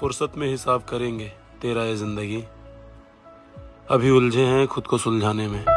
फुर्सत में हिसाब करेंगे तेरा ये ज़िंदगी। अभी उलझे हैं खुद को सुलझाने में।